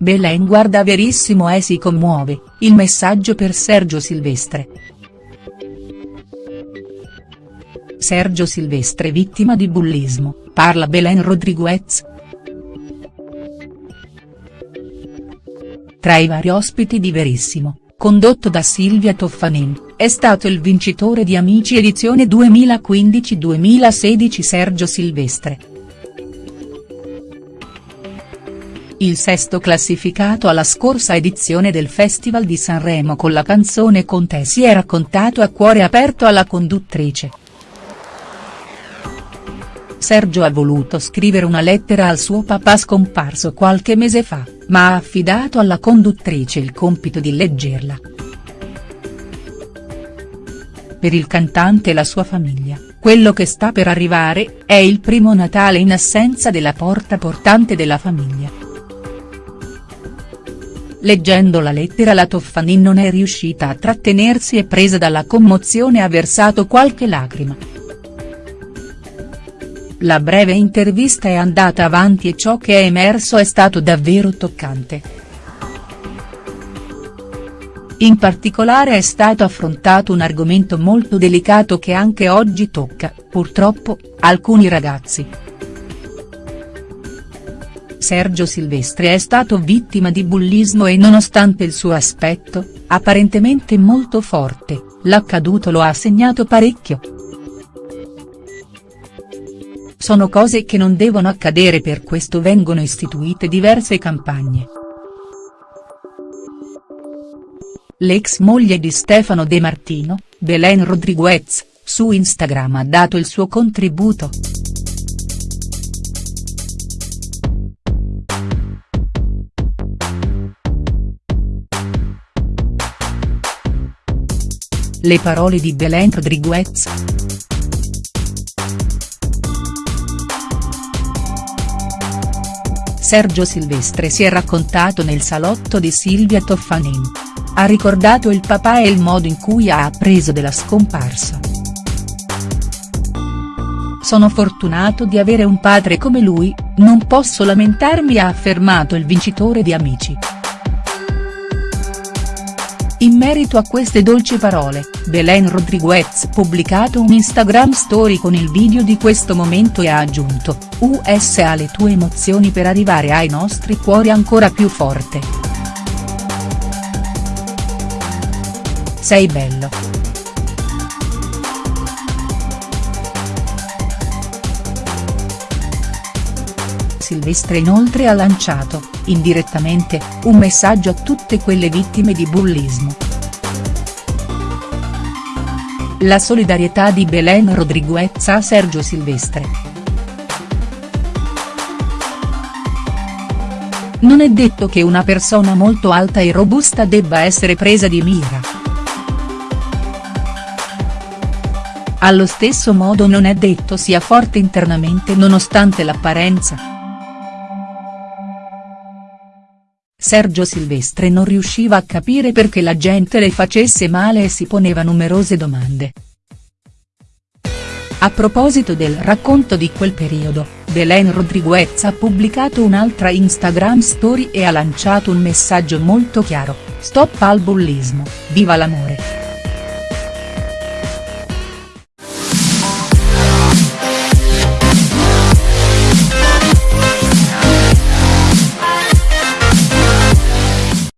Belen guarda Verissimo e si commuove, il messaggio per Sergio Silvestre. Sergio Silvestre vittima di bullismo, parla Belen Rodriguez. Tra i vari ospiti di Verissimo, condotto da Silvia Toffanin, è stato il vincitore di Amici edizione 2015-2016 Sergio Silvestre. Il sesto classificato alla scorsa edizione del Festival di Sanremo con la canzone Con te si è raccontato a cuore aperto alla conduttrice. Sergio ha voluto scrivere una lettera al suo papà scomparso qualche mese fa, ma ha affidato alla conduttrice il compito di leggerla. Per il cantante e la sua famiglia, quello che sta per arrivare, è il primo Natale in assenza della porta portante della famiglia. Leggendo la lettera la Toffanin non è riuscita a trattenersi e presa dalla commozione ha versato qualche lacrima. La breve intervista è andata avanti e ciò che è emerso è stato davvero toccante. In particolare è stato affrontato un argomento molto delicato che anche oggi tocca, purtroppo, alcuni ragazzi. Sergio Silvestre è stato vittima di bullismo e nonostante il suo aspetto, apparentemente molto forte, l'accaduto lo ha segnato parecchio. Sono cose che non devono accadere per questo vengono istituite diverse campagne. L'ex moglie di Stefano De Martino, Belen Rodriguez, su Instagram ha dato il suo contributo. Le parole di Belen Rodriguez. Sergio Silvestre si è raccontato nel salotto di Silvia Toffanin. Ha ricordato il papà e il modo in cui ha appreso della scomparsa. Sono fortunato di avere un padre come lui, non posso lamentarmi ha affermato il vincitore di Amici. In merito a queste dolci parole, Belen Rodriguez ha pubblicato un Instagram story con il video di questo momento e ha aggiunto, US alle tue emozioni per arrivare ai nostri cuori ancora più forte. Sei bello. Silvestre inoltre ha lanciato, indirettamente, un messaggio a tutte quelle vittime di bullismo. La solidarietà di Belen Rodriguez a Sergio Silvestre. Non è detto che una persona molto alta e robusta debba essere presa di mira. Allo stesso modo non è detto sia forte internamente nonostante l'apparenza. Sergio Silvestre non riusciva a capire perché la gente le facesse male e si poneva numerose domande. A proposito del racconto di quel periodo, Belen Rodriguez ha pubblicato un'altra Instagram story e ha lanciato un messaggio molto chiaro, stop al bullismo, viva l'amore.